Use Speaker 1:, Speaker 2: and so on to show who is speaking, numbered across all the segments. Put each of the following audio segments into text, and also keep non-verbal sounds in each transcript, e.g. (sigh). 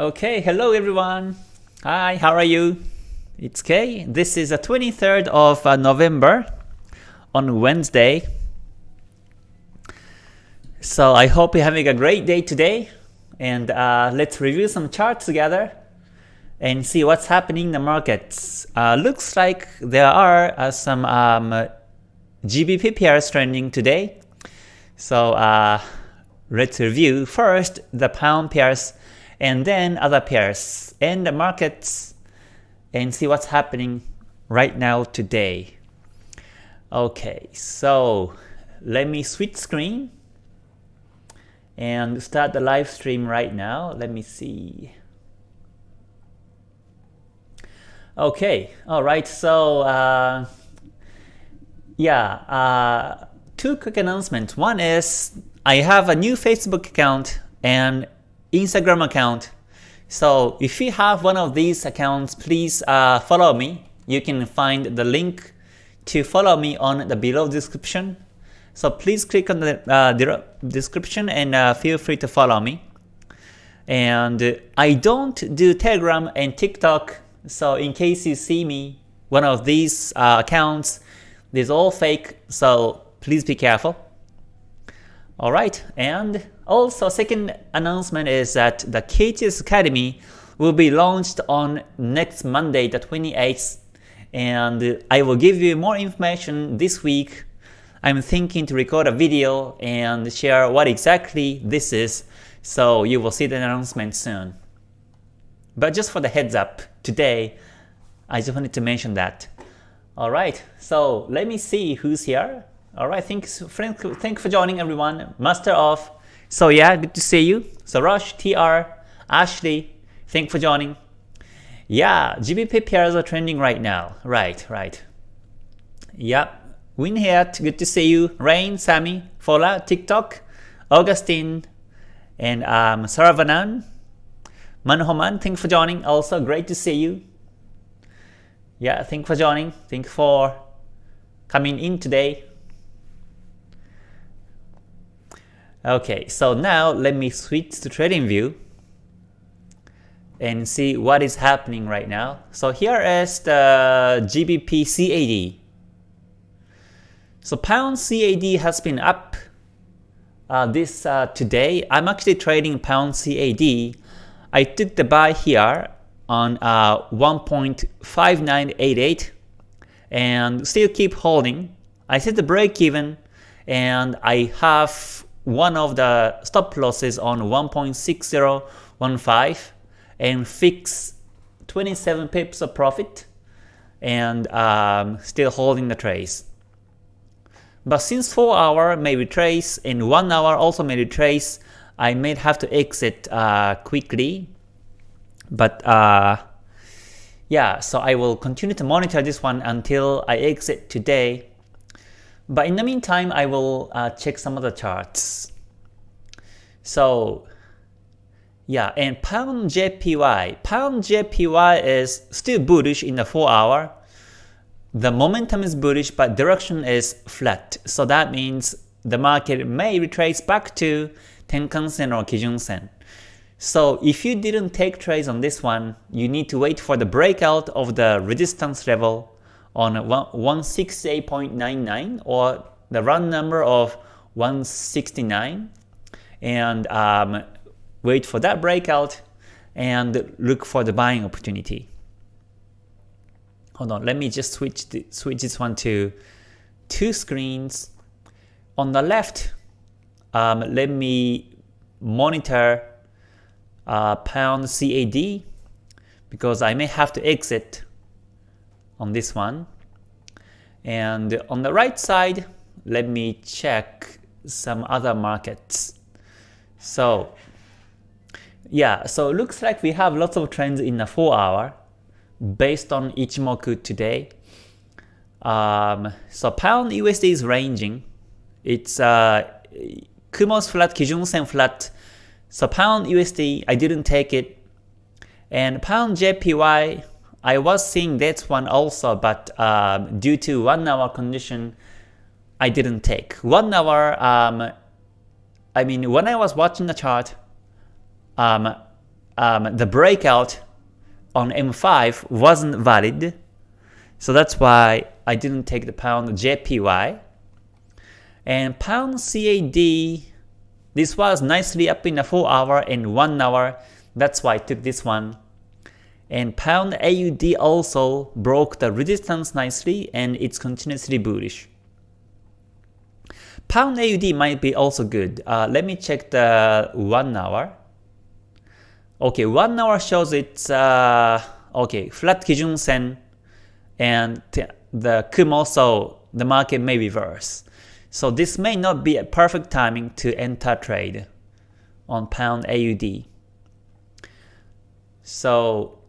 Speaker 1: Okay, hello everyone. Hi, how are you? It's Kay. This is the 23rd of uh, November on Wednesday. So I hope you're having a great day today. And uh, let's review some charts together and see what's happening in the markets. Uh, looks like there are uh, some um, GBP pairs trending today. So uh, let's review first the pound pairs and then other pairs and the markets and see what's happening right now today. Okay, so let me switch screen and start the live stream right now. Let me see. Okay, all right. So uh, yeah, uh, two quick announcements. One is I have a new Facebook account and Instagram account. So if you have one of these accounts, please uh, follow me. You can find the link to follow me on the below description. So please click on the uh, description and uh, feel free to follow me. And I don't do Telegram and TikTok, so in case you see me, one of these uh, accounts, is all fake, so please be careful. Alright, and also second announcement is that the KTS Academy will be launched on next Monday the 28th and I will give you more information this week. I'm thinking to record a video and share what exactly this is so you will see the announcement soon. But just for the heads up, today I just wanted to mention that. Alright, so let me see who's here. Alright, thanks, thank for joining everyone. Master of. So yeah, good to see you. So Sarosh, TR, Ashley, thank for joining. Yeah, GBP pairs are trending right now. Right, right. Yep. Winhead, good to see you. Rain, Sammy, Fola, TikTok, Augustine, and um, Saravanan. Manhoman, thank for joining. Also, great to see you. Yeah, thank for joining. Thank for coming in today. Okay, so now let me switch to trading view and see what is happening right now. So here is the GBP CAD. So pound CAD has been up uh, this uh, today. I'm actually trading pound CAD. I took the buy here on uh, 1.5988 and still keep holding. I set the break even and I have one of the stop losses on 1.6015 and fix 27 pips of profit and um, still holding the trace. But since 4 hour may retrace and 1 hour also may retrace, I may have to exit uh, quickly. But uh, yeah, so I will continue to monitor this one until I exit today but in the meantime, I will uh, check some of the charts. So yeah, and pound JPY. Pound JPY is still bullish in the 4 hour. The momentum is bullish, but direction is flat. So that means the market may retrace back to Tenkan-sen or Kijun-sen. So if you didn't take trades on this one, you need to wait for the breakout of the resistance level on 168.99 or the run number of 169 and um, wait for that breakout and look for the buying opportunity. Hold on, let me just switch the, switch this one to two screens. On the left, um, let me monitor uh, pound CAD because I may have to exit on this one. And on the right side, let me check some other markets. So yeah, so looks like we have lots of trends in the 4 hour based on Ichimoku today. Um, so pound USD is ranging. It's uh, Kumo's flat, Kijun Sen flat. So pound USD, I didn't take it. And pound JPY, I was seeing that one also, but um, due to 1 hour condition, I didn't take. 1 hour, um, I mean, when I was watching the chart, um, um, the breakout on M5 wasn't valid. So that's why I didn't take the pound JPY. And pound CAD, this was nicely up in a 4 hour and 1 hour. That's why I took this one. And pound AUD also broke the resistance nicely and it's continuously bullish. Pound AUD might be also good. Uh, let me check the 1 hour. Okay, 1 hour shows it's uh, okay flat Kijun Sen and the Kumo, so the market may reverse. So this may not be a perfect timing to enter trade on pound AUD. So,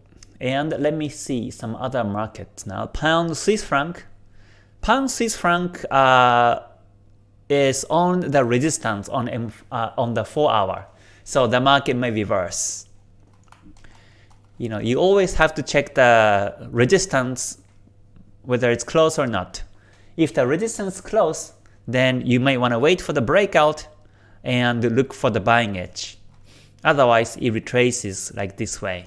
Speaker 1: and let me see some other markets now. Pound Swiss franc. Pound Swiss franc uh, is on the resistance on M, uh, on the 4 hour. So the market may reverse. You know, you always have to check the resistance whether it's close or not. If the resistance is close, then you may want to wait for the breakout and look for the buying edge. Otherwise, it retraces like this way.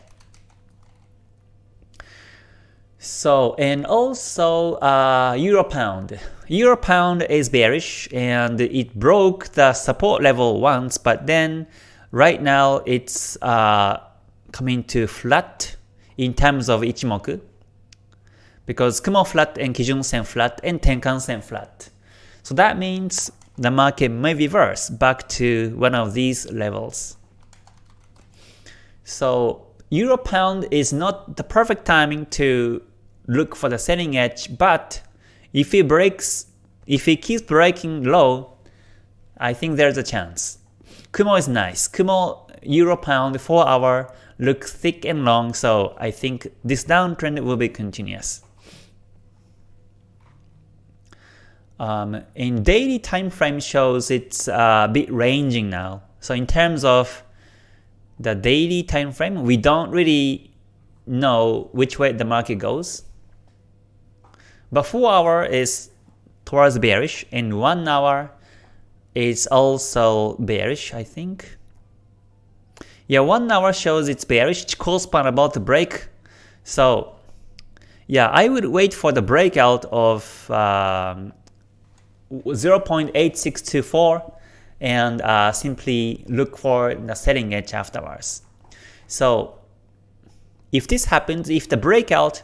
Speaker 1: So, and also uh, Euro Pound. Euro Pound is bearish and it broke the support level once, but then right now it's uh, coming to flat in terms of Ichimoku because Kumo flat and Kijun Sen flat and Tenkan Sen flat. So that means the market may reverse back to one of these levels. So Euro Pound is not the perfect timing to look for the selling edge, but if it breaks, if it keeps breaking low, I think there's a chance. Kumo is nice. Kumo Euro Pound 4 hour looks thick and long, so I think this downtrend will be continuous. Um, in daily time frame shows it's a bit ranging now. So in terms of the daily time frame, we don't really know which way the market goes. But 4 hour is towards bearish and 1 hour is also bearish, I think. Yeah, 1 hour shows it's bearish, Chikou span about to break. So yeah, I would wait for the breakout of um, 0.8624 and uh, simply look for the selling edge afterwards. So if this happens, if the breakout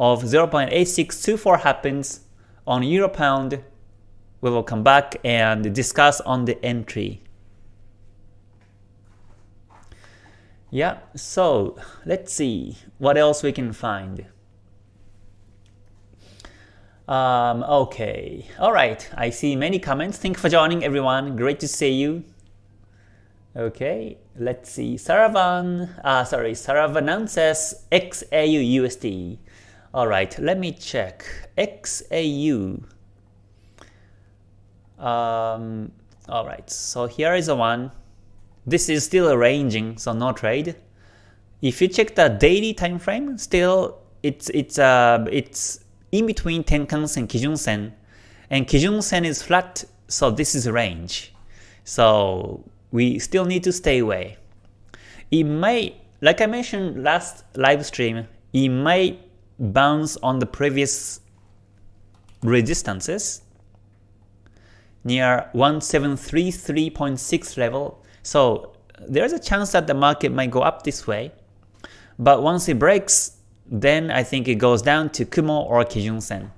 Speaker 1: of 0.8624 happens on Euro Pound, we will come back and discuss on the entry. Yeah, so let's see what else we can find. Um, okay, alright, I see many comments. Thank you for joining everyone. Great to see you. Okay, let's see. Saravan, uh, sorry, Saravanan says XAU USD. Alright, let me check. XAU. Um, Alright, so here is the one. This is still ranging, so no trade. If you check the daily time frame, still it's it's uh it's in between Tenkan-sen, Kijun-sen, and Kijun-sen is flat, so this is a range. So we still need to stay away. It may, like I mentioned last live stream, it may bounce on the previous resistances near 1733.6 level. So there's a chance that the market might go up this way. But once it breaks, then I think it goes down to Kumo or Kijun-sen.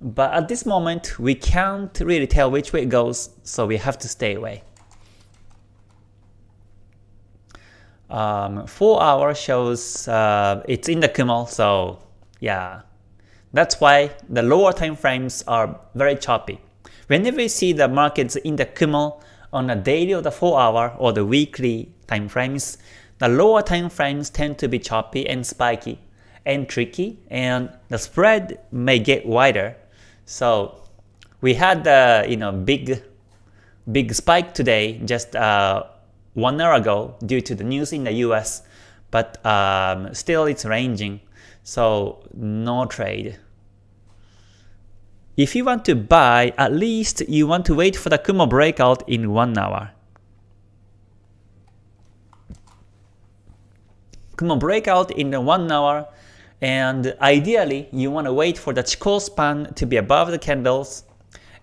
Speaker 1: But at this moment, we can't really tell which way it goes, so we have to stay away. Um, 4 hour shows uh, it's in the Kumo, so yeah. That's why the lower time frames are very choppy. Whenever you see the markets in the Kumo on a daily or the 4 hour or the weekly time frames, the lower time frames tend to be choppy and spiky and tricky, and the spread may get wider. So we had the you know big big spike today just uh, one hour ago due to the news in the US, but um, still it's ranging, so no trade. If you want to buy, at least you want to wait for the Kumo breakout in 1 hour. Kumo breakout in the 1 hour, and ideally you want to wait for the Chikou span to be above the candles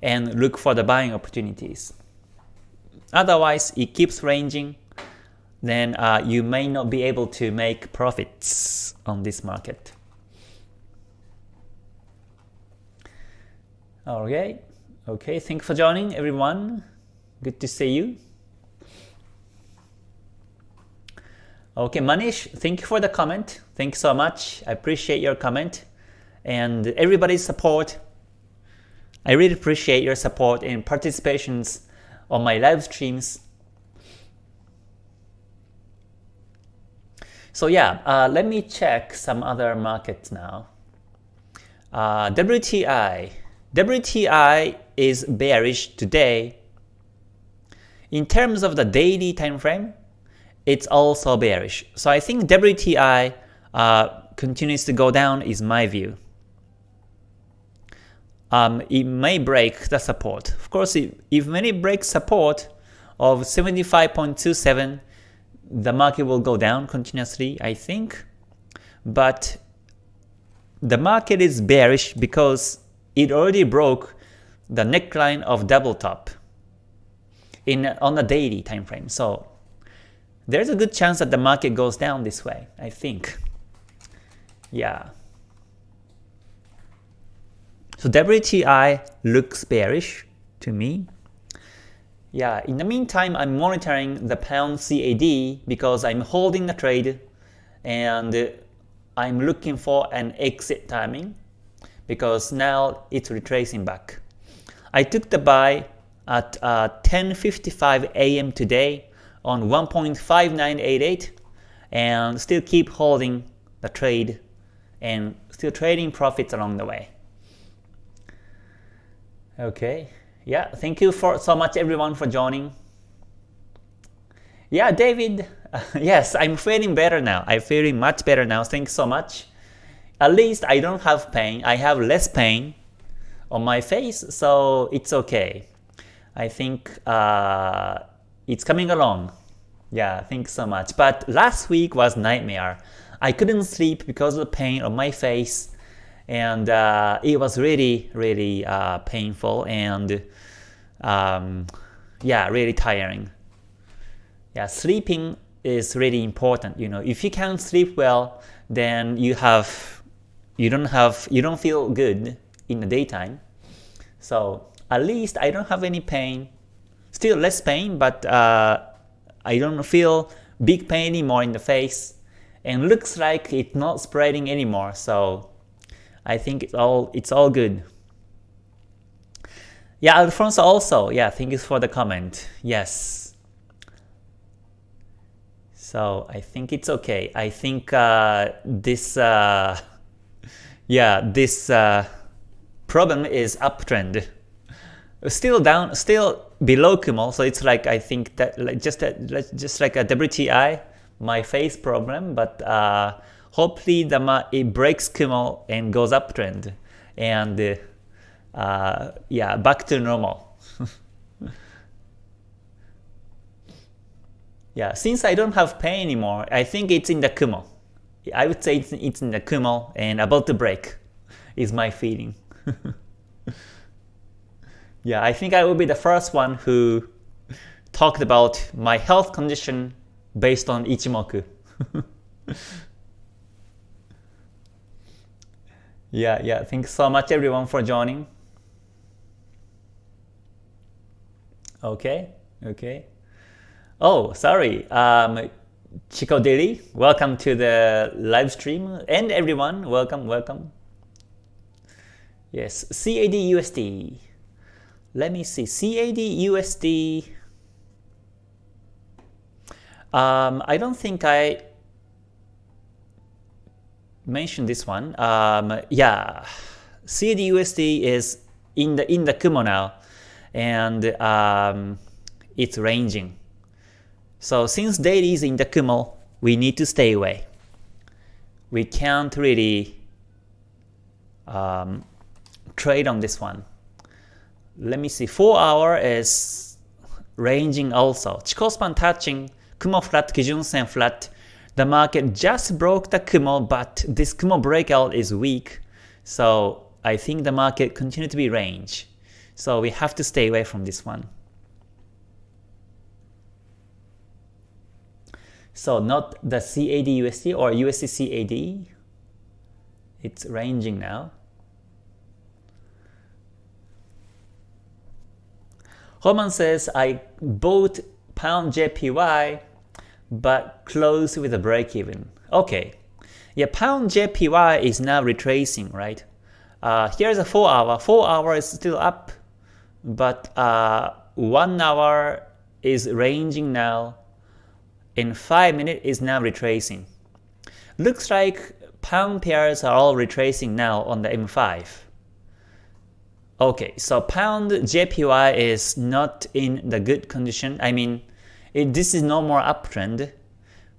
Speaker 1: and look for the buying opportunities. Otherwise, it keeps ranging, then uh, you may not be able to make profits on this market. Okay, okay, thanks for joining everyone. Good to see you. Okay, Manish, thank you for the comment. Thanks so much. I appreciate your comment and everybody's support. I really appreciate your support and participations on my live streams. So yeah, uh, let me check some other markets now. Uh, WTI. WTI is bearish today. In terms of the daily time frame, it's also bearish. So I think WTI uh, continues to go down is my view. Um, it may break the support. Of course, if, if many break support of 75.27, the market will go down continuously, I think. But the market is bearish because it already broke the neckline of double top in on a daily time frame. So there's a good chance that the market goes down this way, I think. Yeah. So WTI looks bearish to me. Yeah, in the meantime, I'm monitoring the pound CAD because I'm holding the trade and I'm looking for an exit timing because now it's retracing back. I took the buy at uh, 10.55 a.m. today on 1.5988 and still keep holding the trade and still trading profits along the way. Okay, yeah, thank you for so much everyone for joining. Yeah, David, (laughs) yes, I'm feeling better now. I'm feeling much better now. Thanks so much. At least I don't have pain. I have less pain on my face, so it's okay. I think uh, it's coming along. Yeah, thanks so much. But last week was nightmare. I couldn't sleep because of the pain on my face and uh, it was really really uh, painful and um, yeah really tiring. Yeah, sleeping is really important. You know, if you can't sleep well, then you have you don't have you don't feel good in the daytime. So at least I don't have any pain. Still less pain, but uh, I don't feel big pain anymore in the face and looks like it's not spreading anymore so I think it's all it's all good. Yeah, Alfonso also, yeah, thank you for the comment. Yes. So I think it's okay. I think uh, this, uh, (laughs) yeah, this uh, problem is uptrend. Still down, still below Kumo, so it's like I think that like just a, just like a WTI, my face problem, but uh, hopefully the it breaks Kumo and goes uptrend, and uh, yeah, back to normal. (laughs) yeah, since I don't have pain anymore, I think it's in the Kumo. I would say it's, it's in the Kumo and about to break (laughs) is my feeling. (laughs) Yeah, I think I will be the first one who talked about my health condition based on Ichimoku. Yeah, yeah, thanks so much everyone for joining. Okay, okay. Oh, sorry. Um, Chico Daily, welcome to the live stream. And everyone, welcome, welcome. Yes, CAD USD. Let me see, CAD USD. Um, I don't think I mentioned this one. Um, yeah, CAD USD is in the in the Kumo now, and um, it's ranging. So since daily is in the Kumo, we need to stay away. We can't really um, trade on this one let me see, 4 hour is ranging also. Chikou span touching, Kumo flat, Kijun Sen flat, The market just broke the Kumo, but this Kumo breakout is weak. So I think the market continue to be range. So we have to stay away from this one. So not the CAD USD or USD CAD. It's ranging now. Holman says, I bought pound JPY but close with a break even. Okay. Yeah, pound JPY is now retracing, right? Uh, here's a 4 hour. 4 hour is still up, but uh, 1 hour is ranging now, and 5 minute is now retracing. Looks like pound pairs are all retracing now on the M5. Okay, so pound JPY is not in the good condition. I mean, it, this is no more uptrend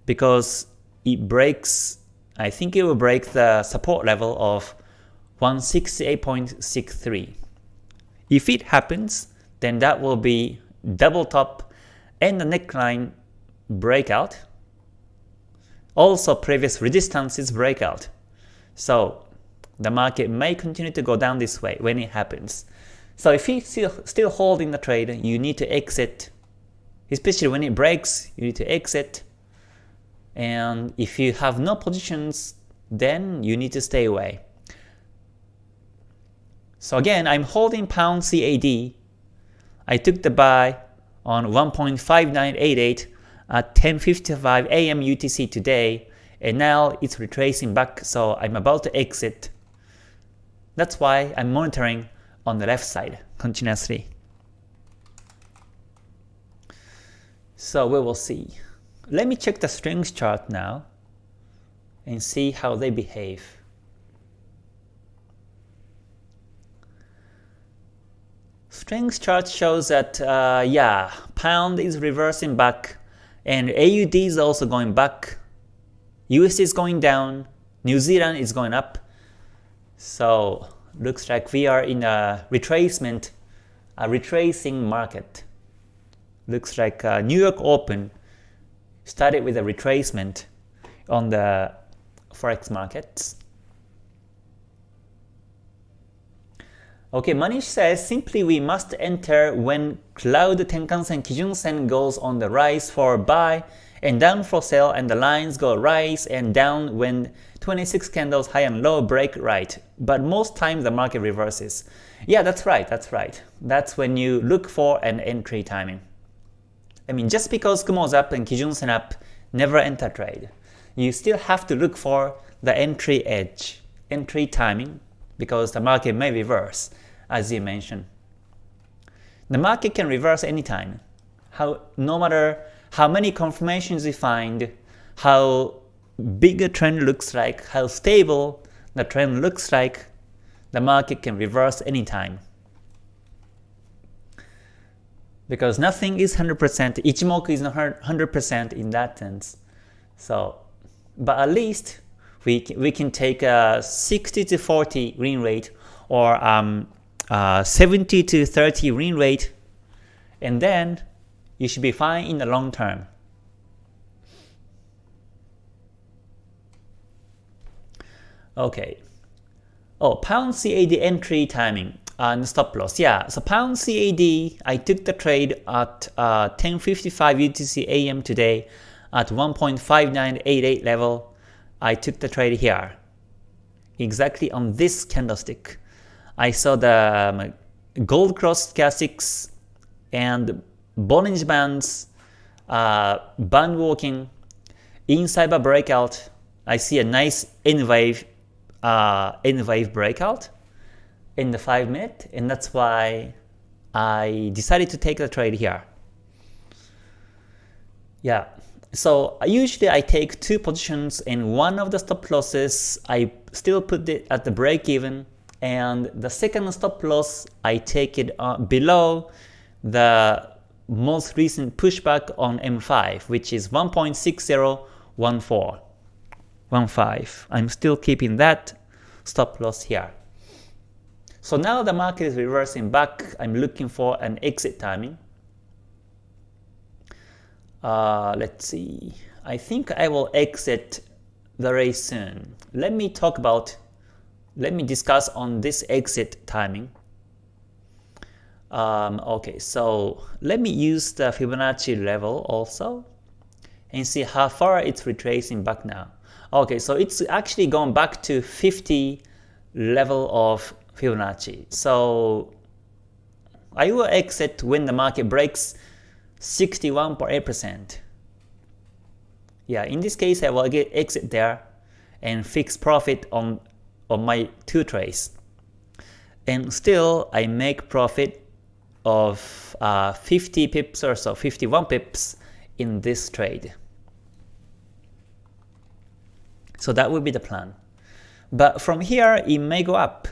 Speaker 1: because it breaks, I think it will break the support level of 168.63. If it happens, then that will be double top and the neckline breakout. Also previous resistances breakout. So the market may continue to go down this way when it happens. So if you still, still holding the trade, you need to exit especially when it breaks, you need to exit. And if you have no positions, then you need to stay away. So again, I'm holding pound CAD. I took the buy on 1.5988 at 10.55 AM UTC today, and now it's retracing back, so I'm about to exit. That's why I'm monitoring on the left side continuously. So we will see. Let me check the strings chart now and see how they behave. Strings chart shows that, uh, yeah, pound is reversing back and AUD is also going back. USD is going down. New Zealand is going up. So looks like we are in a retracement, a retracing market looks like uh, New York Open started with a retracement on the forex markets. Okay, Manish says simply we must enter when Cloud Tenkan-sen Kijun-sen goes on the rise for buy and down for sell and the lines go rise and down when 26 candles high and low break right. But most times the market reverses. Yeah, that's right, that's right. That's when you look for an entry timing. I mean, just because Kumo's up and Kijun-sen up, never enter trade. You still have to look for the entry edge, entry timing, because the market may reverse, as you mentioned. The market can reverse anytime. How, no matter how many confirmations you find, how big a trend looks like, how stable the trend looks like, the market can reverse anytime because nothing is 100%, Ichimoku is not 100% in that sense. So, but at least we, we can take a 60 to 40 win rate or um, uh, 70 to 30 win rate, and then you should be fine in the long term. Okay. Oh, pound CAD entry timing and stop loss. Yeah, so pound CAD, I took the trade at uh, 10.55 UTC AM today at 1.5988 level. I took the trade here, exactly on this candlestick. I saw the um, gold cross stochastics and Bollinger Bands, uh, band walking, inside a breakout. I see a nice N wave, uh, N wave breakout in the 5 minute and that's why I decided to take the trade here. Yeah, so usually I take two positions and one of the stop losses I still put it at the break even and the second stop loss I take it uh, below the most recent pushback on M5 which is 1.6014. 15. I'm still keeping that stop loss here. So now the market is reversing back. I'm looking for an exit timing. Uh, let's see. I think I will exit very soon. Let me talk about, let me discuss on this exit timing. Um, okay, so let me use the Fibonacci level also and see how far it's retracing back now. Okay, so it's actually gone back to 50 level of Fibonacci. So I will exit when the market breaks 61.8%. Yeah, in this case I will get exit there and fix profit on, on my two trades. And still I make profit of uh, 50 pips or so, 51 pips in this trade. So that will be the plan. But from here, it may go up.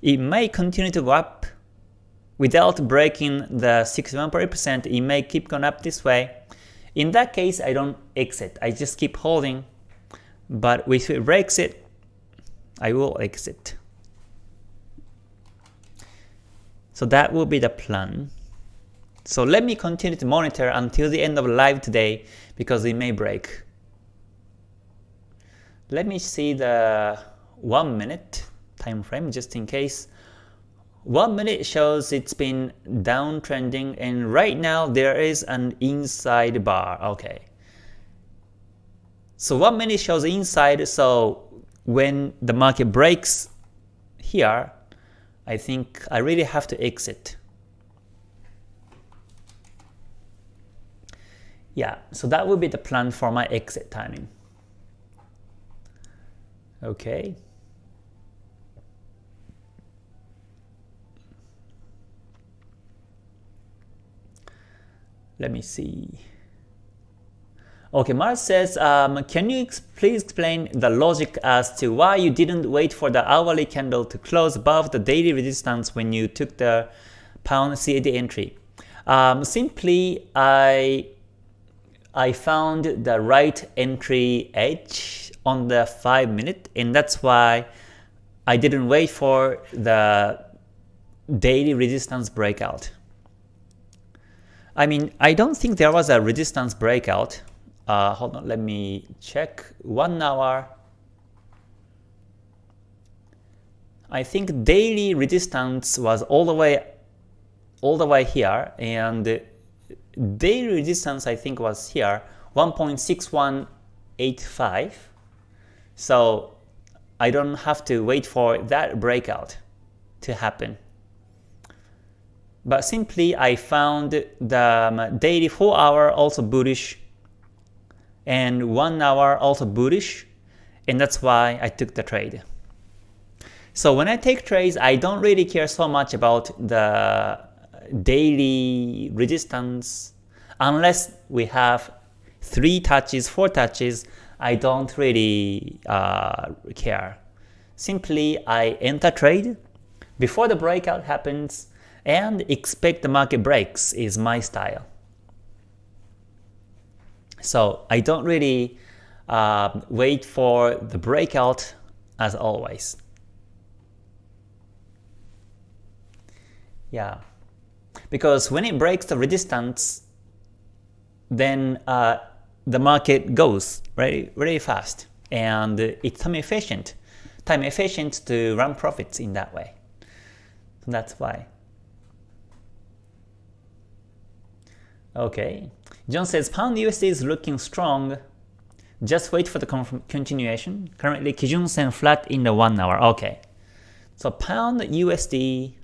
Speaker 1: It may continue to go up without breaking the 61%. It may keep going up this way. In that case, I don't exit. I just keep holding. But if it breaks it, I will exit. So that will be the plan. So let me continue to monitor until the end of live today because it may break. Let me see the 1 minute time frame just in case. 1 minute shows it's been downtrending and right now there is an inside bar. Okay. So 1 minute shows inside so when the market breaks here, I think I really have to exit. Yeah, so that would be the plan for my exit timing. Okay. Let me see. Okay, Mars says, um, can you ex please explain the logic as to why you didn't wait for the hourly candle to close above the daily resistance when you took the pound CAD entry? Um, simply, I I found the right entry edge on the 5 minute and that's why I didn't wait for the daily resistance breakout. I mean, I don't think there was a resistance breakout. Uh, hold on, let me check. One hour. I think daily resistance was all the way, all the way here, and daily resistance I think was here, 1.6185. So I don't have to wait for that breakout to happen. But simply I found the um, daily 4 hour also bullish and 1 hour also bullish and that's why I took the trade. So when I take trades, I don't really care so much about the daily resistance unless we have 3 touches, 4 touches, I don't really uh, care. Simply I enter trade before the breakout happens and expect the market breaks is my style. So I don't really uh, wait for the breakout as always. Yeah, because when it breaks the resistance, then uh, the market goes very, very fast and it's time efficient, time efficient to run profits in that way. So that's why. Okay, John says pound USD is looking strong. Just wait for the continuation. Currently Kijun Sen flat in the 1 hour. Okay. So pound USD,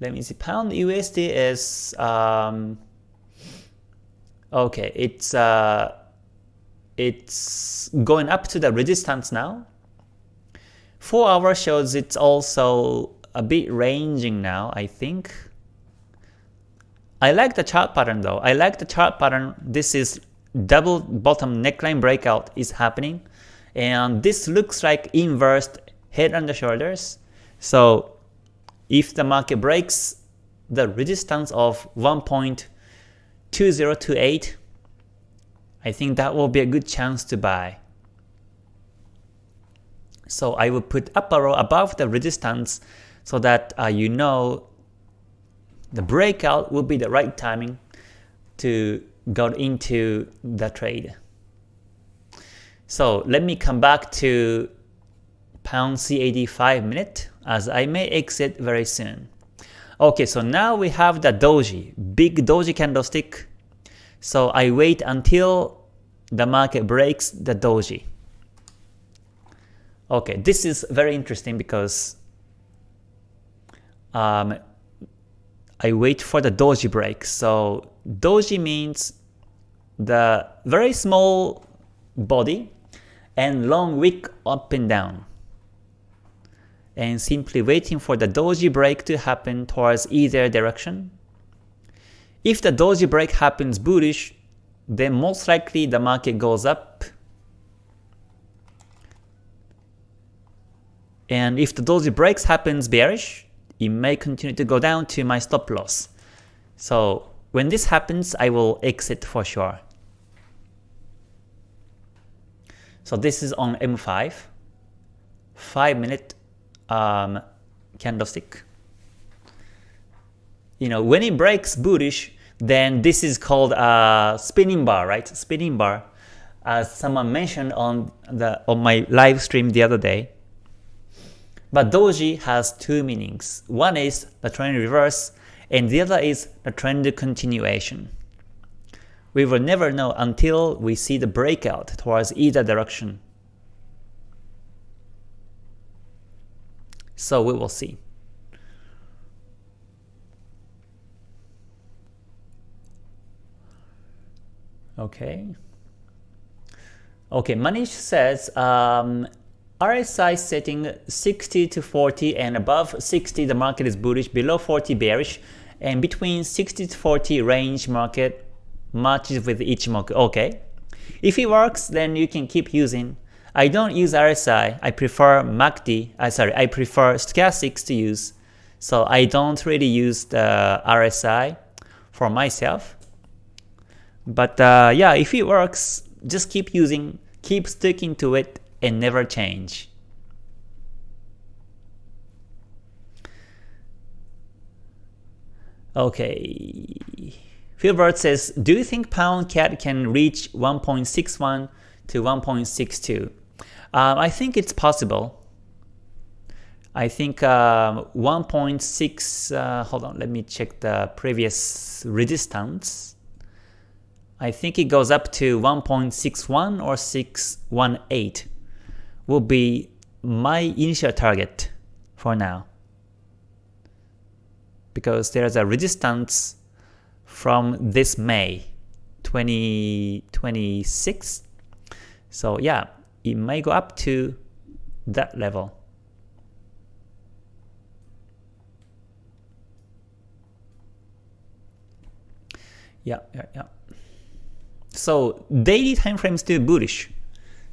Speaker 1: let me see, pound USD is um, Okay, it's uh, it's going up to the resistance now. 4 hour shows it's also a bit ranging now, I think. I like the chart pattern though. I like the chart pattern. This is double bottom neckline breakout is happening. And this looks like inverted head and the shoulders. So if the market breaks the resistance of 1.2028, I think that will be a good chance to buy. So I will put up arrow above the resistance so that uh, you know the breakout will be the right timing to got into the trade. So let me come back to pound CAD 5 minute as I may exit very soon. Okay, so now we have the doji, big doji candlestick. So I wait until the market breaks the doji. Okay, this is very interesting because um, I wait for the doji break. So doji means the very small body and long wick up and down and simply waiting for the doji break to happen towards either direction. If the doji break happens bullish, then most likely the market goes up. And if the doji breaks happens bearish, it may continue to go down to my stop loss. So when this happens, I will exit for sure. So this is on M5, 5 minute um, candlestick. You know, when it breaks bullish, then this is called a spinning bar, right? Spinning bar, as someone mentioned on the on my live stream the other day. But doji has two meanings. One is the trend reverse, and the other is the trend continuation. We will never know until we see the breakout towards either direction. So we will see. Okay. Okay, Manish says um, RSI setting 60 to 40 and above 60 the market is bullish, below 40 bearish, and between 60 to 40 range market matches with each market. Okay. If it works, then you can keep using I don't use RSI, I prefer MACD, uh, sorry, I prefer stochastics to use. So I don't really use the RSI for myself. But uh, yeah, if it works, just keep using, keep sticking to it and never change. Okay. Philbert says, do you think pound CAD can reach 1.61 to 1.62? Um, I think it's possible. I think uh, 1.6, uh, hold on, let me check the previous resistance. I think it goes up to 1.61 or 618 will be my initial target for now. Because there's a resistance from this May 2026. So yeah, it may go up to that level. Yeah, yeah, yeah. So daily time frame is still bullish.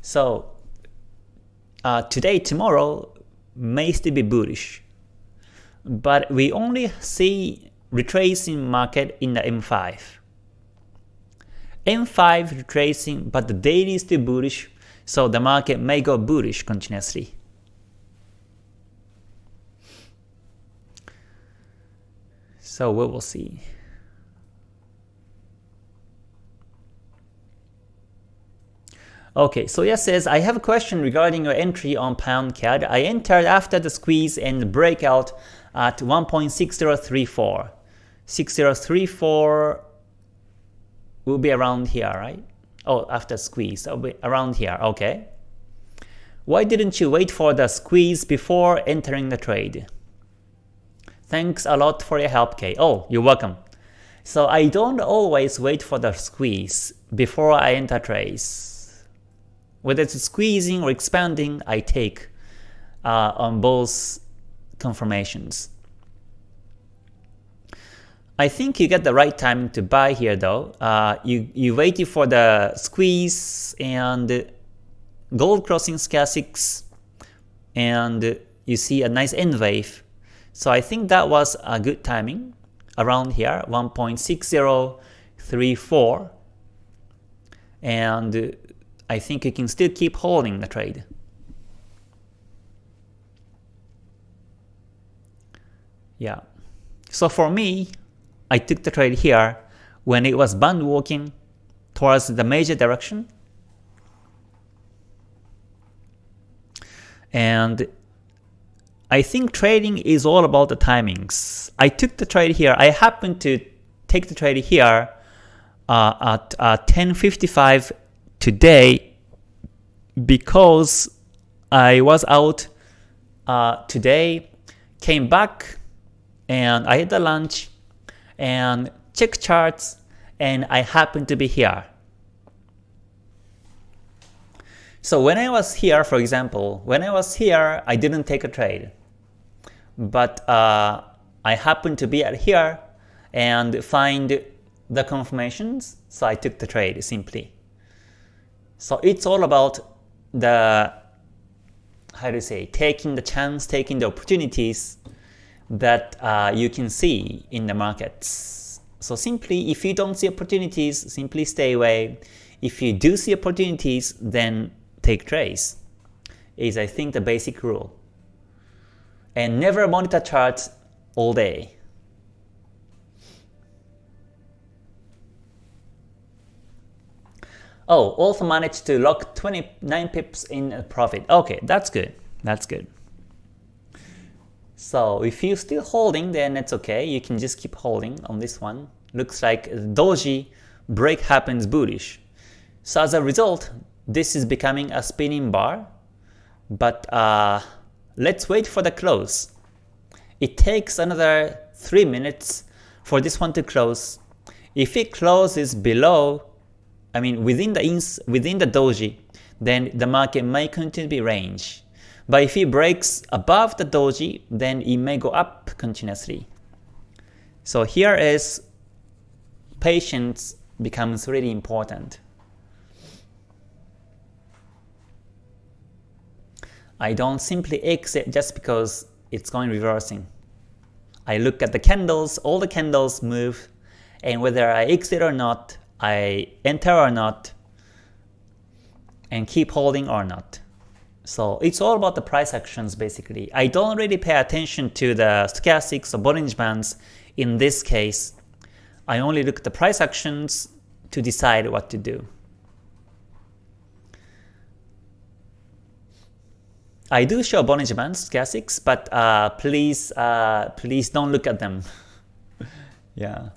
Speaker 1: So uh, today, tomorrow may still be bullish. But we only see retracing market in the M5. M5 retracing, but the daily is still bullish so the market may go bullish continuously. So we will see. Okay, so yes says, I have a question regarding your entry on pound CAD. I entered after the squeeze and breakout at 1.6034. 6034 will be around here, right? Oh, after squeeze, around here, okay. Why didn't you wait for the squeeze before entering the trade? Thanks a lot for your help, Kay. Oh, you're welcome. So I don't always wait for the squeeze before I enter trades. Whether it's squeezing or expanding, I take uh, on both confirmations. I think you get the right time to buy here though. Uh, you, you waited for the squeeze and gold crossing stochastics and you see a nice N wave. So I think that was a good timing around here 1.6034 and I think you can still keep holding the trade. Yeah. So for me, I took the trade here when it was band walking towards the major direction. And I think trading is all about the timings. I took the trade here. I happened to take the trade here uh, at uh, 10.55 today because I was out uh, today, came back, and I had the lunch, and check charts, and I happened to be here. So when I was here, for example, when I was here, I didn't take a trade. But uh, I happened to be at here and find the confirmations, so I took the trade simply. So it's all about the, how do you say, taking the chance, taking the opportunities that uh, you can see in the markets. So simply, if you don't see opportunities, simply stay away. If you do see opportunities, then take trades, is I think the basic rule. And never monitor charts all day. Oh, also managed to lock 29 pips in profit. Okay, that's good. That's good. So if you're still holding, then it's okay. You can just keep holding on this one. Looks like doji break happens bullish. So as a result, this is becoming a spinning bar. But uh, let's wait for the close. It takes another 3 minutes for this one to close. If it closes below I mean within the ins within the doji, then the market may continue to be range. But if it breaks above the doji, then it may go up continuously. So here is patience becomes really important. I don't simply exit just because it's going reversing. I look at the candles, all the candles move, and whether I exit or not, I enter or not, and keep holding or not. So it's all about the price actions basically. I don't really pay attention to the stochastics or Bollinger Bands in this case. I only look at the price actions to decide what to do. I do show Bollinger Bands, stochastics, but uh, please, uh, please don't look at them. (laughs) yeah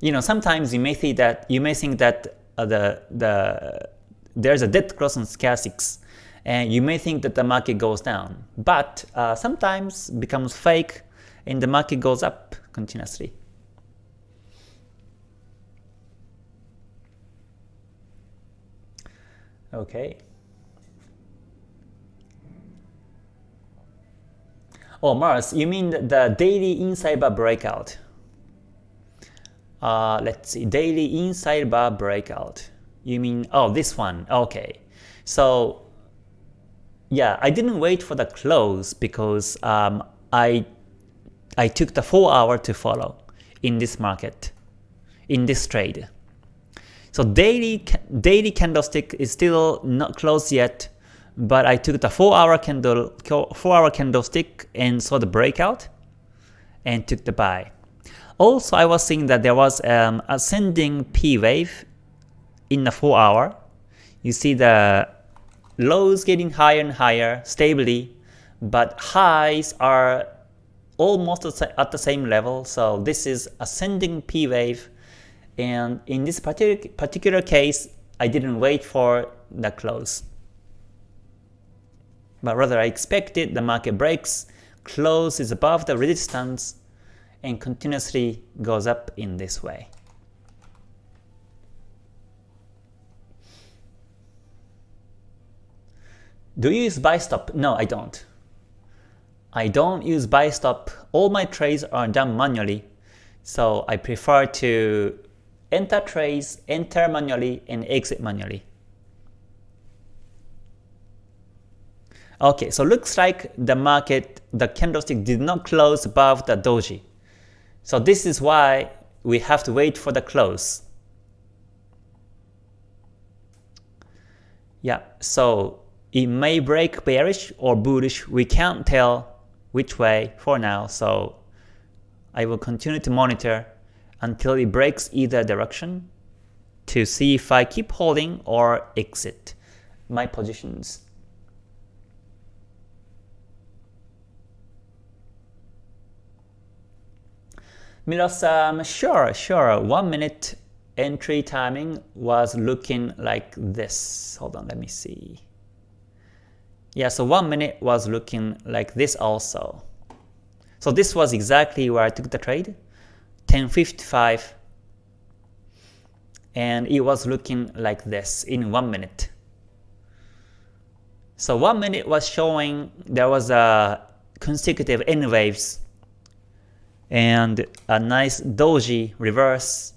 Speaker 1: you know, sometimes you may think that you may think that uh, the the there's a dead cross on stochastics, and you may think that the market goes down, but uh, sometimes becomes fake, and the market goes up continuously. Okay. Oh, Mars, you mean the daily inside bar breakout? Uh, let's see, daily inside bar breakout. You mean, oh, this one, okay. So yeah, I didn't wait for the close because um, I I took the 4 hour to follow in this market, in this trade. So daily daily candlestick is still not closed yet, but I took the 4 hour candle 4 hour candlestick and saw the breakout and took the buy. Also, I was seeing that there was um, ascending P wave in the 4 hour. You see the lows getting higher and higher stably, but highs are almost at the same level. So this is ascending P wave. And in this particular, particular case, I didn't wait for the close. But rather I expected the market breaks, close is above the resistance, and continuously goes up in this way. Do you use buy stop? No, I don't. I don't use buy stop. All my trades are done manually. So I prefer to enter trades, enter manually, and exit manually. Okay, so looks like the market, the candlestick did not close above the doji. So this is why we have to wait for the close. Yeah, so it may break bearish or bullish. We can't tell which way for now. So I will continue to monitor until it breaks either direction to see if I keep holding or exit my positions. Miro-san, um, sure, sure. One minute entry timing was looking like this. Hold on, let me see. Yeah, so one minute was looking like this also. So this was exactly where I took the trade, 1055, and it was looking like this in one minute. So one minute was showing there was a consecutive N waves and a nice doji reverse,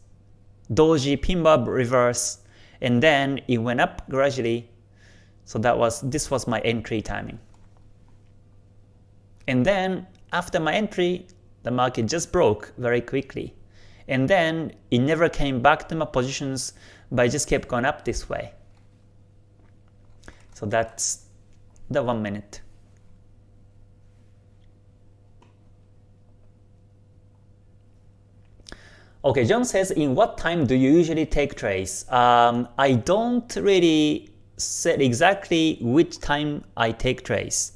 Speaker 1: doji pin bar reverse, and then it went up gradually. So that was this was my entry timing. And then after my entry, the market just broke very quickly. And then it never came back to my positions, but it just kept going up this way. So that's the one minute. Okay, John says, in what time do you usually take trades? Um, I don't really set exactly which time I take trades.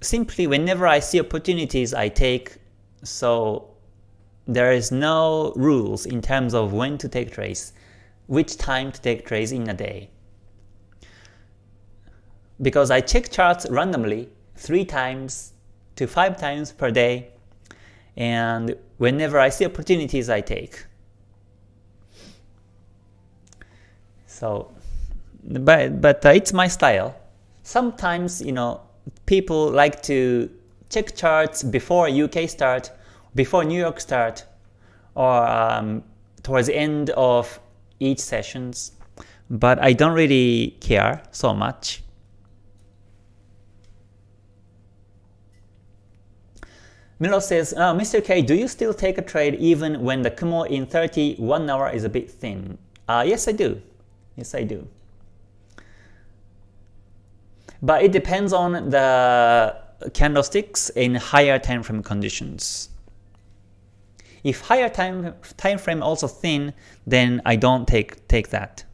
Speaker 1: Simply, whenever I see opportunities, I take. So there is no rules in terms of when to take trades, which time to take trades in a day. Because I check charts randomly three times to five times per day, and whenever I see opportunities, I take. So, but but it's my style. Sometimes you know people like to check charts before UK start, before New York start, or um, towards the end of each sessions. But I don't really care so much. Milo says, oh, Mr. K, do you still take a trade even when the Kumo in 31 hour is a bit thin? Uh, yes, I do. Yes, I do. But it depends on the candlesticks in higher time frame conditions. If higher time time frame also thin, then I don't take take that.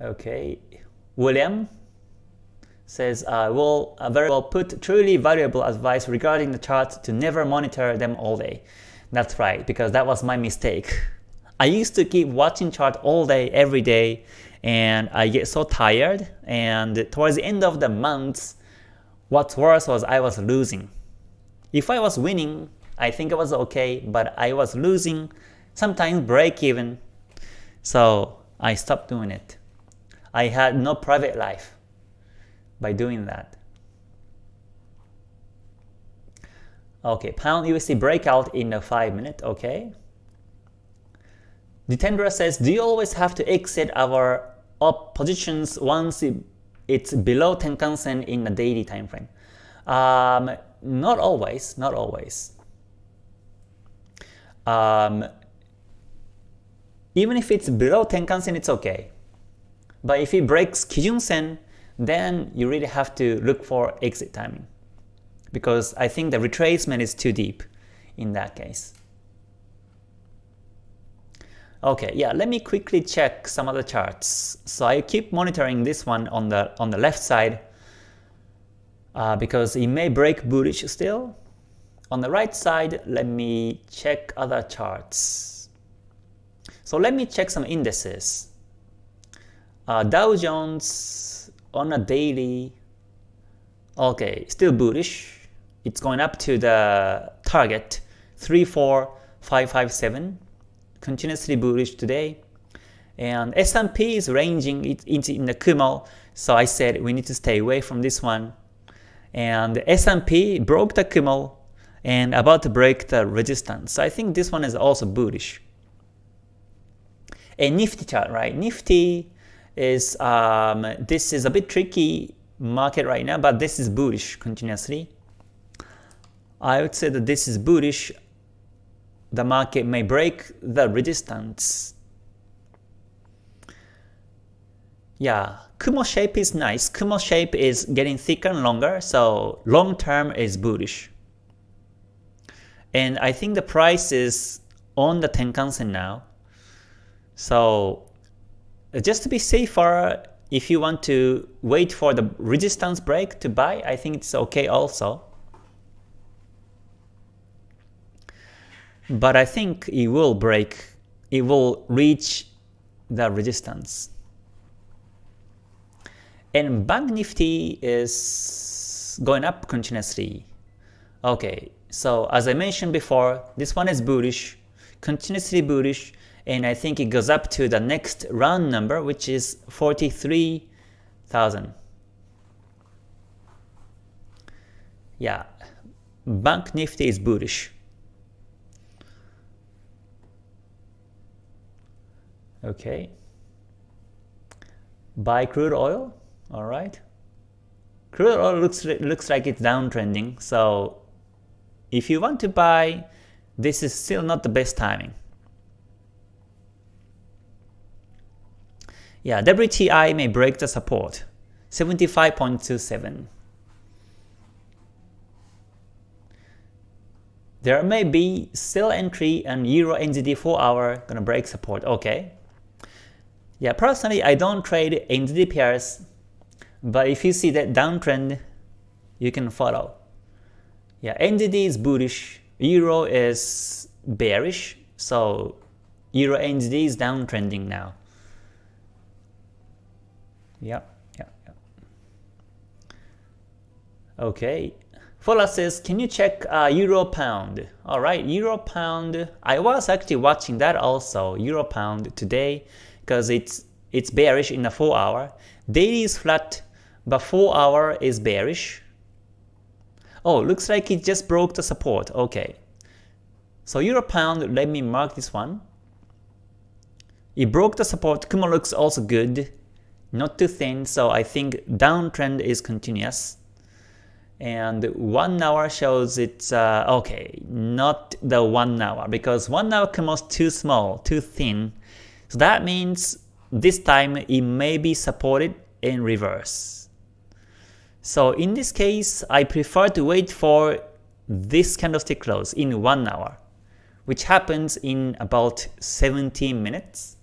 Speaker 1: Okay, William, says, uh, will uh, very well put truly valuable advice regarding the charts to never monitor them all day. That's right, because that was my mistake. I used to keep watching chart all day, every day, and I get so tired, and towards the end of the month, what's worse was I was losing. If I was winning, I think it was okay, but I was losing, sometimes break even, so I stopped doing it. I had no private life by doing that. Okay, pound USD breakout in a 5 minute, okay. Jitendra says, do you always have to exit our up positions once it's below Tenkan-sen in the daily time frame? Um, not always, not always. Um, even if it's below Tenkan-sen, it's okay. But if it breaks Kijun-sen, then you really have to look for exit timing. Because I think the retracement is too deep in that case. Okay, yeah, let me quickly check some other charts. So I keep monitoring this one on the on the left side uh, because it may break bullish still. On the right side, let me check other charts. So let me check some indices. Uh, Dow Jones on a daily, okay, still bullish. It's going up to the target 34557, continuously bullish today. And S&P is ranging it in the Kumo, so I said we need to stay away from this one. And S&P broke the Kumo and about to break the resistance. So I think this one is also bullish. A Nifty chart, right? Nifty is um, this is a bit tricky market right now, but this is bullish continuously. I would say that this is bullish. The market may break the resistance. Yeah, Kumo shape is nice. Kumo shape is getting thicker and longer, so long term is bullish. And I think the price is on the Tenkan-sen now. So Uh, just to be safer, if you want to wait for the resistance break to buy, I think it's okay also. But I think it will break, it will reach the resistance. And Bank Nifty is going up continuously. Okay, so as I mentioned before, this one is bullish, continuously bullish, and I think it goes up to the next round number, which is 43,000. Yeah, Bank Nifty is bullish. Okay. Buy crude oil. All right. Crude oil looks looks like it's downtrending. So if you want to buy, this is still not the best timing. Yeah, WTI may break the support. 75.27. There may be sell entry and Euro NZD 4 hour gonna break support. Okay. Yeah, personally, I don't trade NZD pairs, but if you see that downtrend, you can follow. Yeah, NZD is bullish, Euro is bearish, so Euro NZD is downtrending now. Yeah, yeah, yeah. Okay. Fola says, can you check uh, Euro Pound? Alright, Euro Pound, I was actually watching that also, Euro Pound today because it's it's bearish in the 4 hour. Daily is flat, but 4 hour is bearish. Oh, looks like it just broke the support. Okay. So Euro Pound, let me mark this one. It broke the support. Kumo looks also good. Not too thin, so I think downtrend is continuous. And 1 hour shows it's, uh, okay, not the 1 hour, because 1 hour comes too small, too thin. So that means this time it may be supported in reverse. So in this case, I prefer to wait for this candlestick close in 1 hour, which happens in about 17 minutes.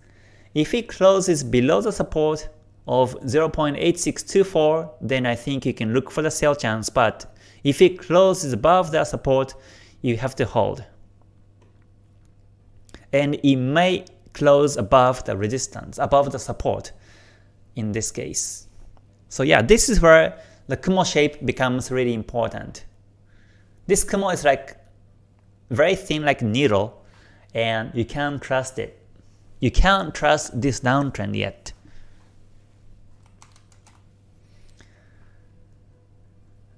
Speaker 1: If it closes below the support of 0.8624, then I think you can look for the sell chance, but if it closes above that support, you have to hold. And it may close above the resistance, above the support in this case. So yeah, this is where the Kumo shape becomes really important. This Kumo is like very thin like needle and you can't trust it. You can't trust this downtrend yet.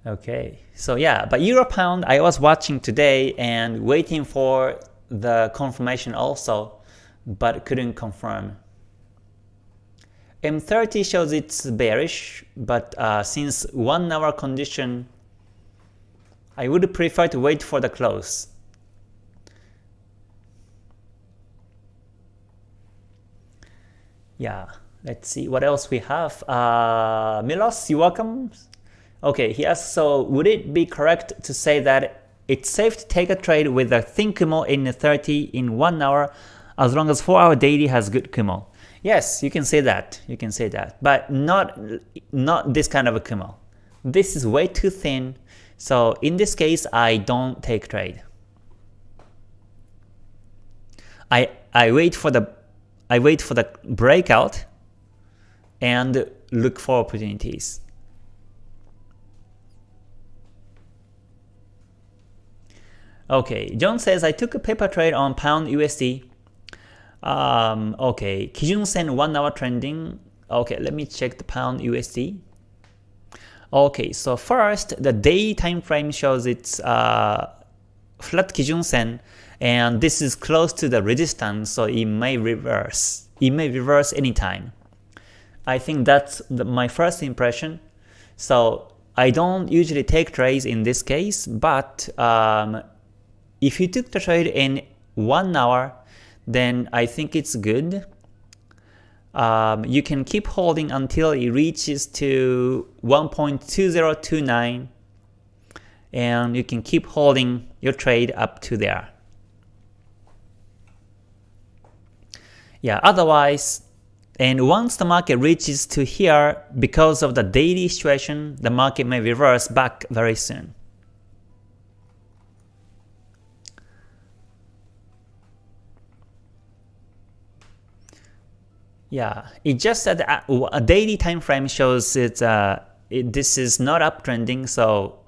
Speaker 1: Okay, so yeah, but Euro Pound I was watching today and waiting for the confirmation also but couldn't confirm. M30 shows it's bearish, but uh, since 1 hour condition, I would prefer to wait for the close. Yeah, let's see what else we have. Uh, Milos, you welcome. Okay, he asks, so would it be correct to say that it's safe to take a trade with a thin Kumo in 30 in 1 hour as long as 4 hour daily has good Kumo. Yes, you can say that, you can say that, but not, not this kind of a Kumo. This is way too thin, so in this case I don't take trade. I, I wait for the I wait for the breakout and look for opportunities. Okay, John says I took a paper trade on pound USD um, okay, Kijun Sen 1 hour trending. Okay, let me check the pound USD. Okay, so first the day time frame shows it's uh, flat Kijun Sen and this is close to the resistance so it may reverse. It may reverse anytime. I think that's the, my first impression. So I don't usually take trades in this case, but um, if you took the trade in 1 hour, then I think it's good. Um, you can keep holding until it reaches to 1.2029 and you can keep holding your trade up to there. Yeah, otherwise, and once the market reaches to here, because of the daily situation, the market may reverse back very soon. Yeah, it just that a daily time frame shows it, uh, it this is not uptrending, so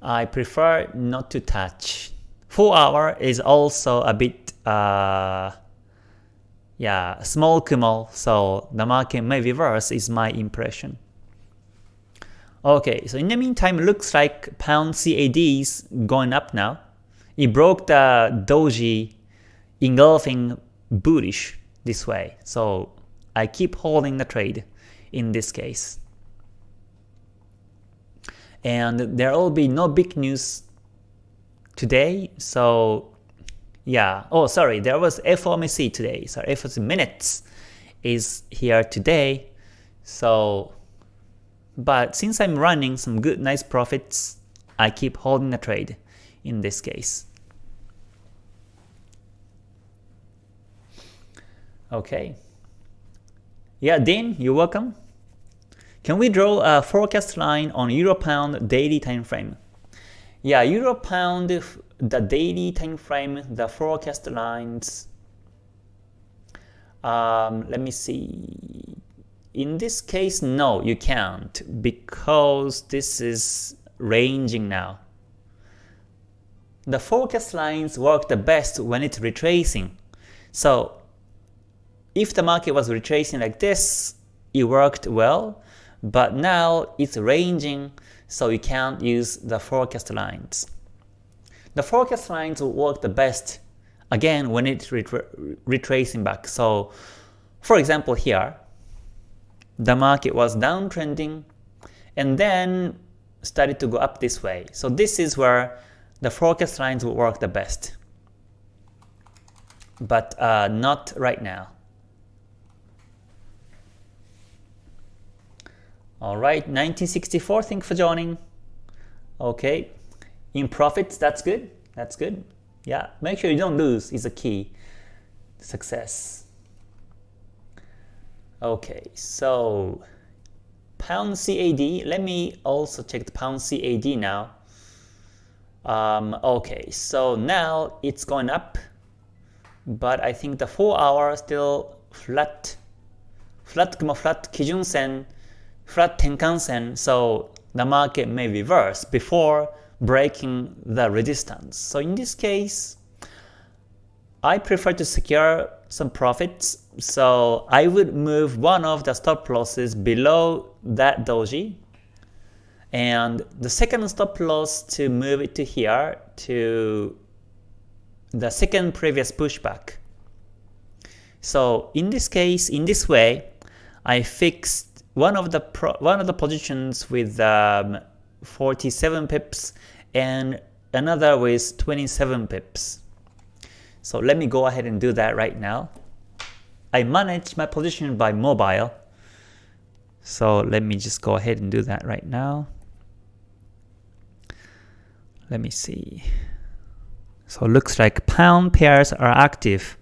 Speaker 1: I prefer not to touch. 4 hour is also a bit uh, yeah, small Kumo, so the market may reverse is my impression. Okay, so in the meantime, looks like pound CAD is going up now. It broke the doji engulfing bullish this way. So I keep holding the trade in this case. And there will be no big news today, so yeah, oh sorry, there was FOMC today, so FOMC minutes is here today, so but since I'm running some good nice profits, I keep holding the trade in this case. Okay. Yeah, Dean, you're welcome. Can we draw a forecast line on Euro Pound daily time frame? Yeah, Euro Pound, the daily time frame, the forecast lines. Um, let me see. In this case, no, you can't because this is ranging now. The forecast lines work the best when it's retracing. So if the market was retracing like this, it worked well, but now it's ranging, so you can't use the forecast lines. The forecast lines will work the best, again, when it's retracing back. So, for example here, the market was downtrending, and then started to go up this way. So this is where the forecast lines will work the best. But uh, not right now. Alright, 1964, thank you for joining. Okay, in profits, that's good. That's good. Yeah, make sure you don't lose is a key success. Okay, so pound CAD, let me also check the pound CAD now. Um, okay, so now it's going up, but I think the 4 hour still flat, flat Kumo flat Kijun Sen flat Tenkan-sen, so the market may reverse before breaking the resistance. So in this case, I prefer to secure some profits, so I would move one of the stop losses below that doji, and the second stop loss to move it to here to the second previous pushback. So in this case, in this way, I fixed one of the pro one of the positions with um, 47 pips and another with 27 pips. So let me go ahead and do that right now. I manage my position by mobile. So let me just go ahead and do that right now. Let me see. So looks like pound pairs are active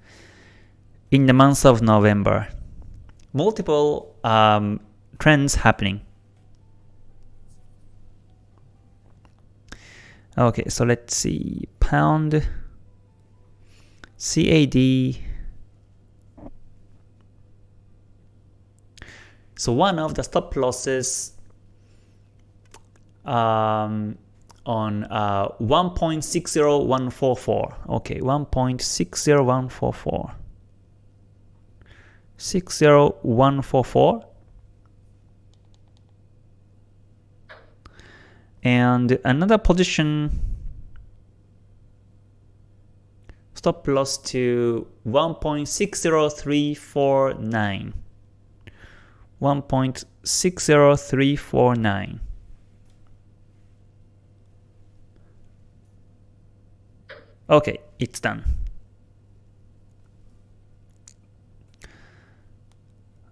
Speaker 1: in the month of November. Multiple um, trends happening. Okay, so let's see. Pound CAD. So one of the stop losses um, on uh, 1.60144. Okay, 1.60144. 60144 and another position. Stop loss to 1.60349 1.60349 okay it's done.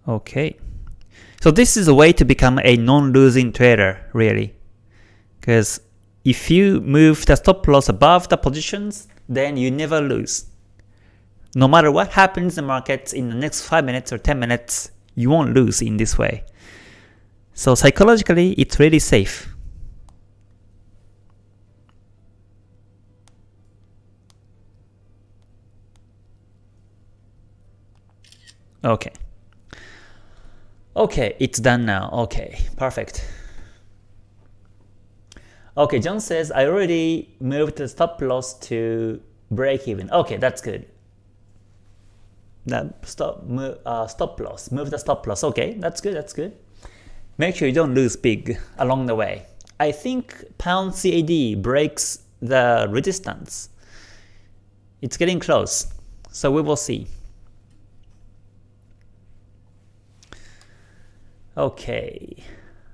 Speaker 1: Okay. So this is a way to become a non-losing trader really because if you move the stop loss above the positions, then you never lose. No matter what happens in the markets in the next 5 minutes or 10 minutes, you won't lose in this way. So psychologically, it's really safe. Okay. Okay, it's done now. Okay, perfect. Okay, John says, I already moved the stop loss to break even. Okay, that's good. That stop move, uh, stop loss, move the stop loss. Okay, that's good, that's good. Make sure you don't lose big along the way. I think pound CAD breaks the resistance. It's getting close, so we will see. Okay.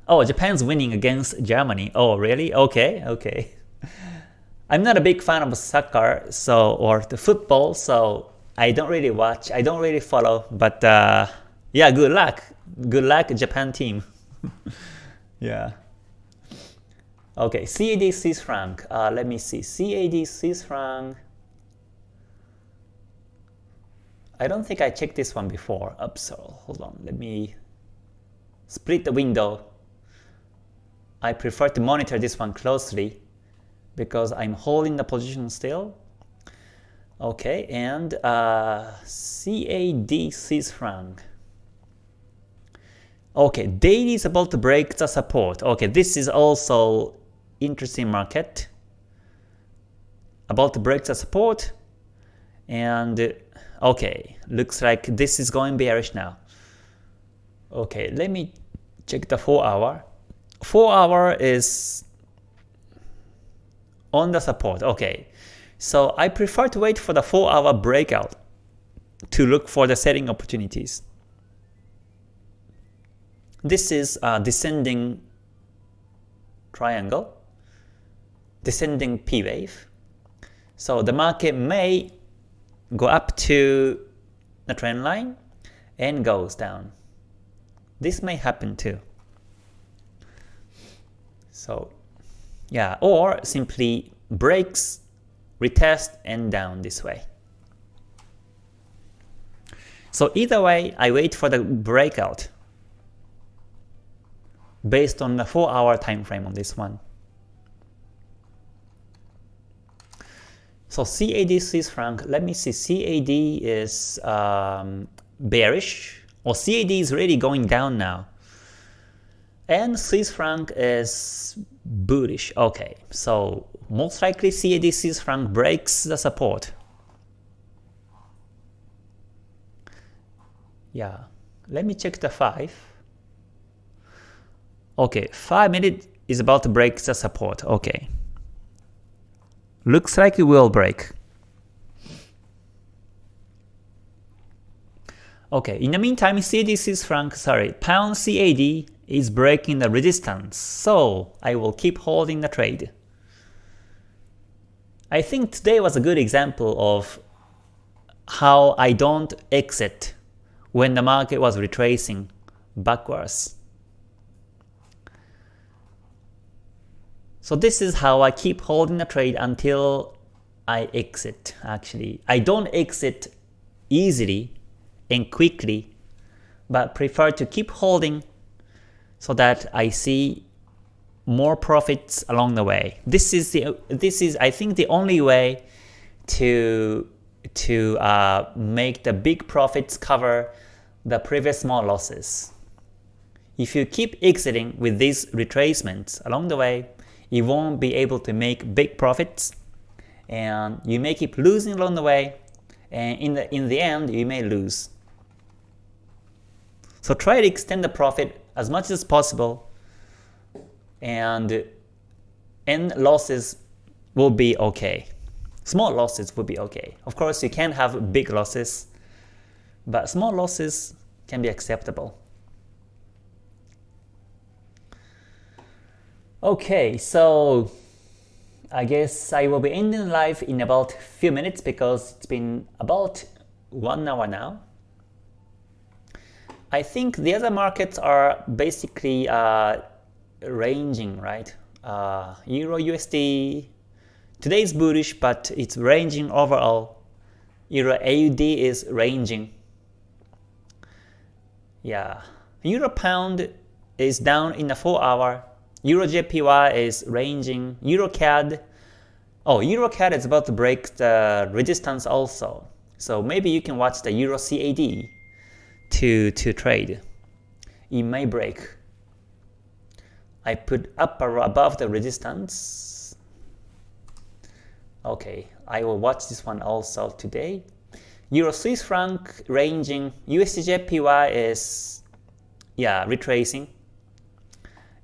Speaker 1: Oh, Japan's winning against Germany. Oh, really? Okay, okay. (laughs) I'm not a big fan of soccer, so or the football, so I don't really watch. I don't really follow. But uh, yeah, good luck. Good luck, Japan team. (laughs) yeah. Okay, CAD Swiss franc. Uh, let me see. CAD Swiss franc. I don't think I checked this one before. Oops, hold on. Let me split the window. I prefer to monitor this one closely because I'm holding the position still. Okay, and uh, CAD Swiss franc. Okay, daily is about to break the support. Okay, this is also interesting market. About to break the support. And okay, looks like this is going bearish now. Okay, let me check the 4 hour. 4 hour is on the support. Okay, so I prefer to wait for the 4 hour breakout to look for the selling opportunities. This is a descending triangle, descending P wave. So the market may go up to the trend line and goes down. This may happen too. So yeah, or simply breaks, retest, and down this way. So either way, I wait for the breakout based on the 4 hour time frame on this one. So CAD Swiss franc, let me see, CAD is um, bearish, or CAD is really going down now. And Swiss franc is bullish. Okay, so most likely CAD Swiss franc breaks the support. Yeah, let me check the 5. Okay, 5 minute is about to break the support. Okay. Looks like it will break. Okay, in the meantime, Swiss franc, sorry, pound CAD is breaking the resistance, so I will keep holding the trade. I think today was a good example of how I don't exit when the market was retracing backwards. So this is how I keep holding the trade until I exit actually. I don't exit easily and quickly, but prefer to keep holding so that I see more profits along the way. This is the this is I think the only way to to uh, make the big profits cover the previous small losses. If you keep exiting with these retracements along the way, you won't be able to make big profits and you may keep losing along the way and in the, in the end you may lose. So try to extend the profit as much as possible and end losses will be okay. Small losses will be okay. Of course you can have big losses, but small losses can be acceptable. Okay, so I guess I will be ending live in about few minutes because it's been about one hour now. I think the other markets are basically uh, ranging, right? uh, Euro USD today is bullish, but it's ranging overall. Euro AUD is ranging. Yeah, Euro Pound is down in the 4 hour. Euro JPY is ranging. Euro CAD, oh Euro CAD is about to break the resistance also. So maybe you can watch the Euro CAD to to trade. It may break. I put up or above the resistance. Okay, I will watch this one also today. Euro Swiss franc ranging, USD JPY is yeah retracing,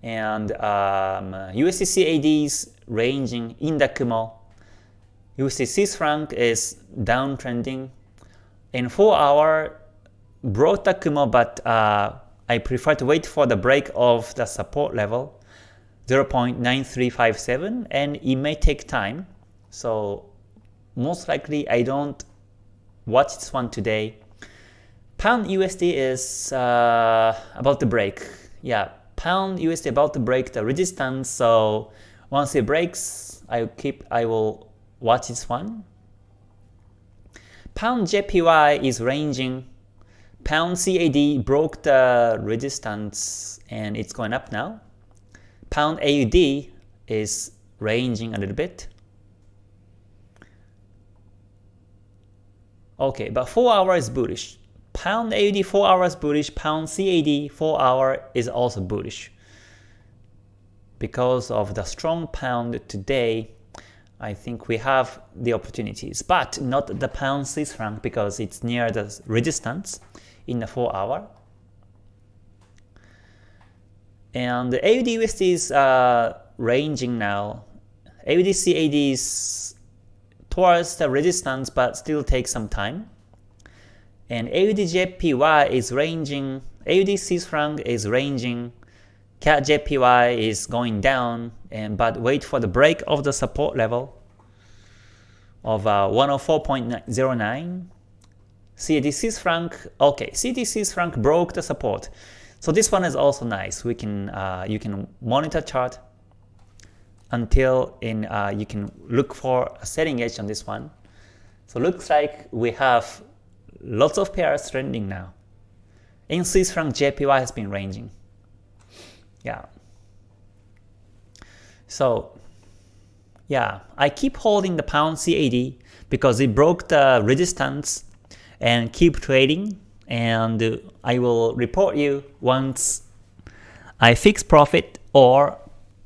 Speaker 1: and um, USD CADs ranging in the Kumo. USD Swiss franc is downtrending. In 4 hour broke the Kumo, but uh, I prefer to wait for the break of the support level 0.9357 and it may take time. So most likely I don't watch this one today. Pound USD is uh, about to break. Yeah, Pound USD about to break the resistance. So once it breaks, I keep I will watch this one. Pound JPY is ranging. Pound CAD broke the resistance and it's going up now. Pound AUD is ranging a little bit. Okay, but 4 hour is bullish. Pound AUD 4 hours bullish, Pound CAD 4 hour is also bullish. Because of the strong pound today, I think we have the opportunities, but not the pound Swiss franc because it's near the resistance in the 4 hour. And the AUD USD is uh, ranging now. AUD CAD is towards the resistance but still takes some time. And AUD JPY is ranging, AUD Swiss franc is ranging, CAD JPY is going down, and but wait for the break of the support level of uh, 104.09. CAD Swiss franc, okay, CAD Swiss franc broke the support. So this one is also nice. We can uh, you can monitor chart until in uh, you can look for a setting edge on this one. So looks like we have lots of pairs trending now. In Swiss franc, JPY has been ranging. Yeah. So yeah, I keep holding the pound CAD because it broke the resistance and keep trading and I will report you once I fix profit or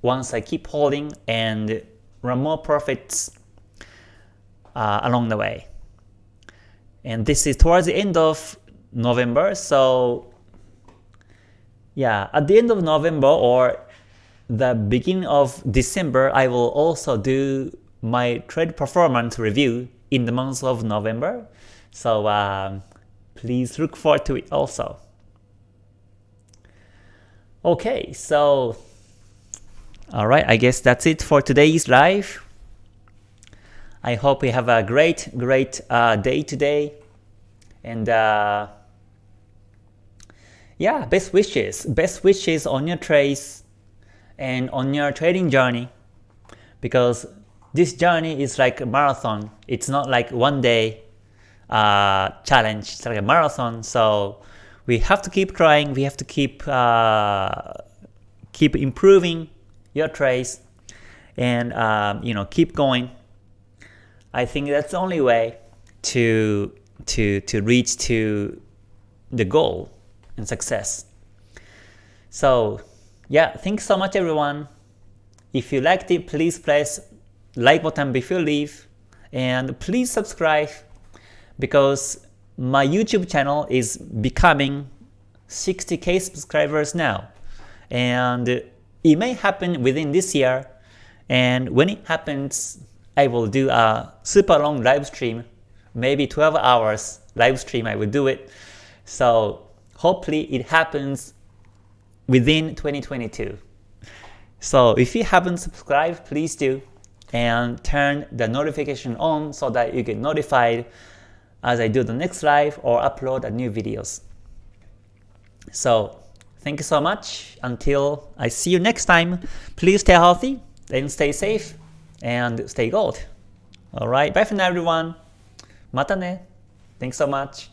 Speaker 1: once I keep holding and run more profits uh, along the way. And this is towards the end of November, so yeah, at the end of November or the beginning of December, I will also do my trade performance review in the month of November. So um, please look forward to it also. Okay, so alright, I guess that's it for today's live. I hope you have a great, great uh, day today. And uh, yeah, best wishes. Best wishes on your trades and on your trading journey. Because this journey is like a marathon. It's not like one day uh, challenge. It's like a marathon. So we have to keep trying. We have to keep uh, keep improving your trades, and um, you know keep going. I think that's the only way to to to reach to the goal and success. So yeah, thanks so much everyone. If you liked it, please press like button before leave and please subscribe because my YouTube channel is becoming 60k subscribers now. And it may happen within this year. And when it happens I will do a super long live stream maybe 12 hours live stream I will do it. So hopefully it happens within 2022 so if you haven't subscribed please do. And turn the notification on so that you get notified as I do the next live or upload a new videos. So thank you so much. Until I see you next time, please stay healthy, then stay safe, and stay gold. Alright, bye for now everyone. Mata ne. Thanks so much.